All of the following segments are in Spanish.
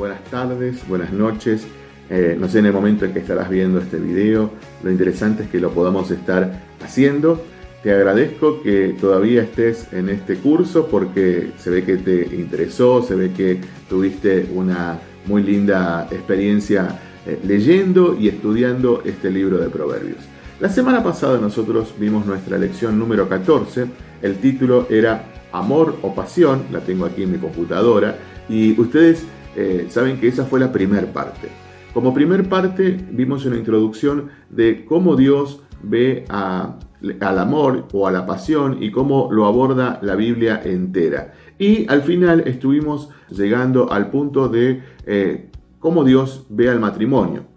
buenas tardes, buenas noches. Eh, no sé en el momento en que estarás viendo este video. Lo interesante es que lo podamos estar haciendo. Te agradezco que todavía estés en este curso porque se ve que te interesó, se ve que tuviste una muy linda experiencia eh, leyendo y estudiando este libro de Proverbios. La semana pasada nosotros vimos nuestra lección número 14. El título era Amor o Pasión, la tengo aquí en mi computadora, y ustedes eh, saben que esa fue la primera parte. Como primer parte vimos una introducción de cómo Dios ve al amor o a la pasión y cómo lo aborda la Biblia entera. Y al final estuvimos llegando al punto de eh, cómo Dios ve al matrimonio.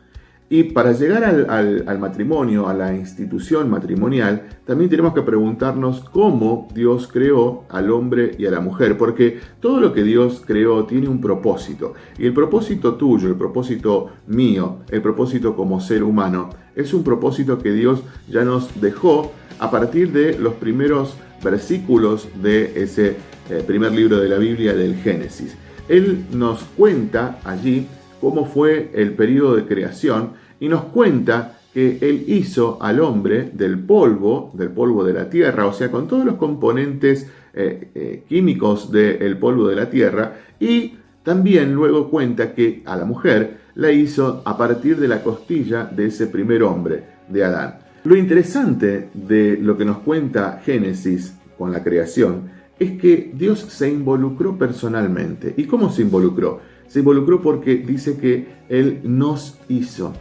Y para llegar al, matrimonio, a la institución matrimonial, también tenemos que preguntarnos cómo Dios creó al hombre y a la mujer, porque todo lo que Dios creó tiene un propósito. Y el propósito tuyo, el propósito mío, el propósito como ser humano, es un propósito que Dios ya nos dejó a partir de los primeros versículos de ese eh, primer libro de la Biblia, del Génesis. Él nos cuenta allí cómo fue el periodo de creación y nos cuenta que él hizo al hombre del polvo, del polvo de la tierra, o sea, con todos los componentes eh, eh, químicos del polvo de la tierra, y también luego cuenta que a la mujer la hizo a partir de la costilla de ese primer hombre, de Adán. Lo interesante de lo que nos cuenta Génesis con la creación es que Dios se involucró personalmente. ¿Y cómo se involucró? Se involucró porque dice que Él nos hizo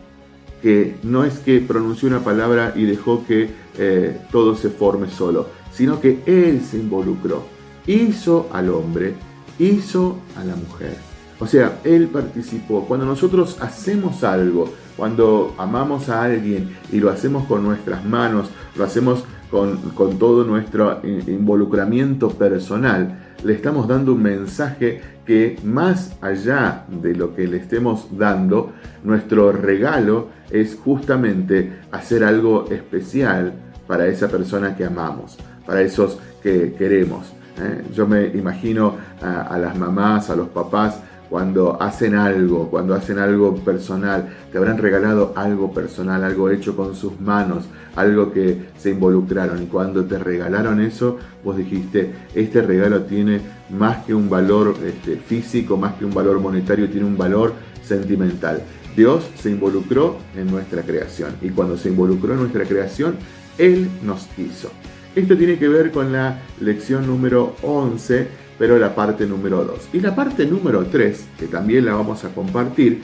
que no es que pronunció una palabra y dejó que eh, todo se forme solo, sino que Él se involucró, hizo al hombre, hizo a la mujer. O sea, Él participó. Cuando nosotros hacemos algo, cuando amamos a alguien y lo hacemos con nuestras manos, lo hacemos con, con todo nuestro involucramiento personal, le estamos dando un mensaje que más allá de lo que le estemos dando, nuestro regalo es justamente hacer algo especial para esa persona que amamos, para esos que queremos. ¿eh? Yo me imagino a, las mamás, a los papás, cuando hacen algo, cuando hacen algo personal, te habrán regalado algo personal, algo hecho con sus manos, algo que se involucraron. Y cuando te regalaron eso, vos dijiste, este regalo tiene más que un valor este, físico, más que un valor monetario, tiene un valor sentimental. Dios se involucró en nuestra creación y cuando se involucró en nuestra creación, Él nos hizo. Esto tiene que ver con la lección número 11, pero la parte número 2. Y la parte número 3, que también la vamos a compartir,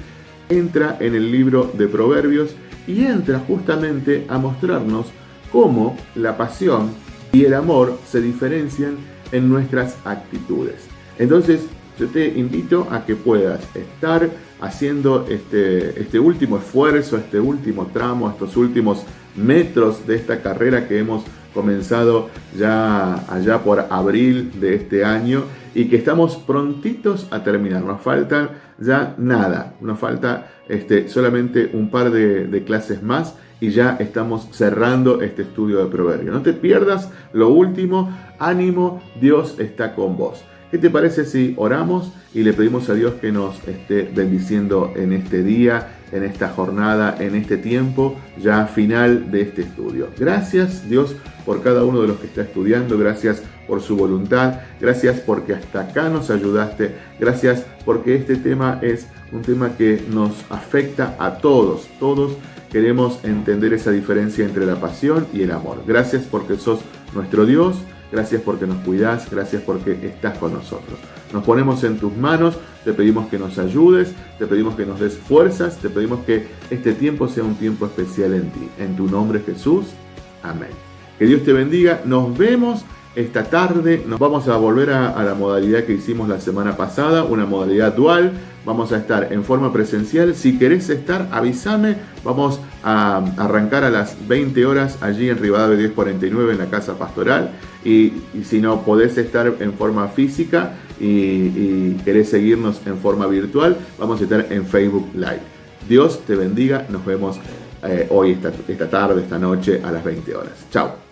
entra en el libro de Proverbios y entra justamente a mostrarnos cómo la pasión y el amor se diferencian en nuestras actitudes. Entonces, yo te invito a que puedas estar haciendo este, este último esfuerzo, este último tramo, estos últimos metros de esta carrera que hemos comenzado ya allá por abril de este año y que estamos prontitos a terminar. Nos falta ya nada, nos falta este, solamente un par de, de clases más y ya estamos cerrando este estudio de proverbio. No te pierdas lo último, ánimo, Dios está con vos. ¿Qué te parece si oramos y le pedimos a Dios que nos esté bendiciendo en este día, en esta jornada, en este tiempo ya final de este estudio? Gracias Dios por cada uno de los que está estudiando, gracias por su voluntad, gracias porque hasta acá nos ayudaste, gracias porque este tema es un tema que nos afecta a todos, todos queremos entender esa diferencia entre la pasión y el amor. Gracias porque sos nuestro Dios Gracias porque nos cuidas, gracias porque estás con nosotros. Nos ponemos en tus manos, te pedimos que nos ayudes, te pedimos que nos des fuerzas, te pedimos que este tiempo sea un tiempo especial en ti. En tu nombre Jesús, amén. Que Dios te bendiga, nos vemos esta tarde, nos vamos a volver a, la modalidad que hicimos la semana pasada, una modalidad dual, vamos a estar en forma presencial, si querés estar avísame, vamos a arrancar a las 20 horas allí en Rivadavia 1049 en la Casa Pastoral y, si no podés estar en forma física y, querés seguirnos en forma virtual, vamos a estar en Facebook Live. Dios te bendiga, nos vemos eh, hoy, esta, esta tarde, esta noche a las 20 horas. Chao.